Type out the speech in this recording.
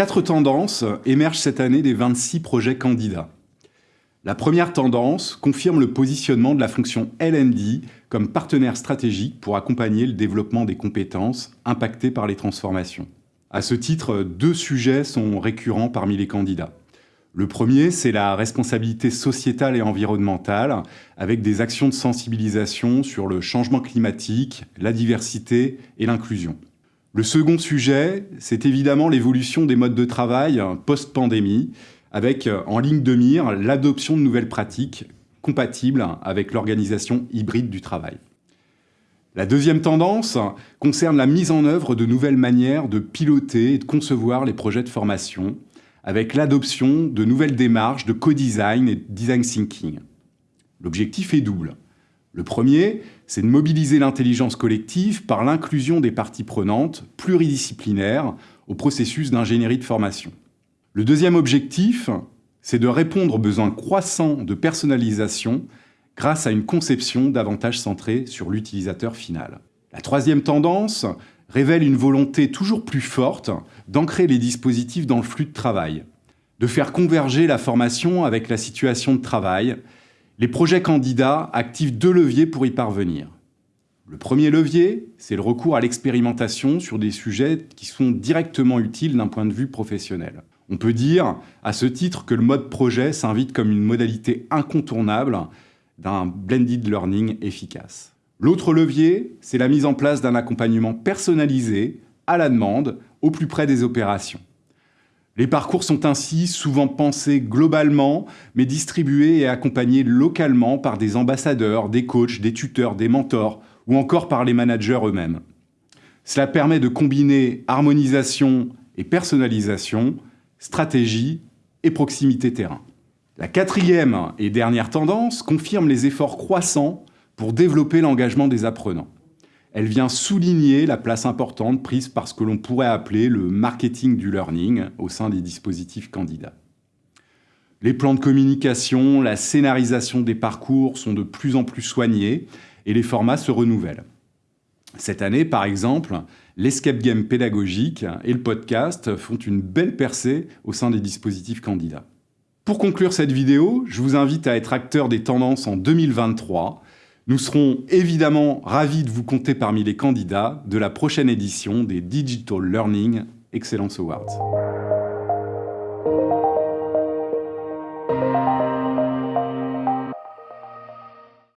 Quatre tendances émergent cette année des 26 projets candidats. La première tendance confirme le positionnement de la fonction L&D comme partenaire stratégique pour accompagner le développement des compétences impactées par les transformations. À ce titre, deux sujets sont récurrents parmi les candidats. Le premier, c'est la responsabilité sociétale et environnementale, avec des actions de sensibilisation sur le changement climatique, la diversité et l'inclusion. Le second sujet, c'est évidemment l'évolution des modes de travail post-pandémie, avec en ligne de mire l'adoption de nouvelles pratiques compatibles avec l'organisation hybride du travail. La deuxième tendance concerne la mise en œuvre de nouvelles manières de piloter et de concevoir les projets de formation, avec l'adoption de nouvelles démarches de co-design et de design thinking. L'objectif est double. Le premier, c'est de mobiliser l'intelligence collective par l'inclusion des parties prenantes pluridisciplinaires au processus d'ingénierie de formation. Le deuxième objectif, c'est de répondre aux besoins croissants de personnalisation grâce à une conception davantage centrée sur l'utilisateur final. La troisième tendance révèle une volonté toujours plus forte d'ancrer les dispositifs dans le flux de travail, de faire converger la formation avec la situation de travail les projets candidats activent deux leviers pour y parvenir. Le premier levier, c'est le recours à l'expérimentation sur des sujets qui sont directement utiles d'un point de vue professionnel. On peut dire, à ce titre, que le mode projet s'invite comme une modalité incontournable d'un blended learning efficace. L'autre levier, c'est la mise en place d'un accompagnement personnalisé, à la demande, au plus près des opérations. Les parcours sont ainsi souvent pensés globalement, mais distribués et accompagnés localement par des ambassadeurs, des coachs, des tuteurs, des mentors, ou encore par les managers eux-mêmes. Cela permet de combiner harmonisation et personnalisation, stratégie et proximité terrain. La quatrième et dernière tendance confirme les efforts croissants pour développer l'engagement des apprenants elle vient souligner la place importante prise par ce que l'on pourrait appeler le marketing du learning au sein des dispositifs candidats. Les plans de communication, la scénarisation des parcours sont de plus en plus soignés et les formats se renouvellent. Cette année, par exemple, l'escape game pédagogique et le podcast font une belle percée au sein des dispositifs candidats. Pour conclure cette vidéo, je vous invite à être acteur des tendances en 2023 nous serons évidemment ravis de vous compter parmi les candidats de la prochaine édition des Digital Learning Excellence Awards.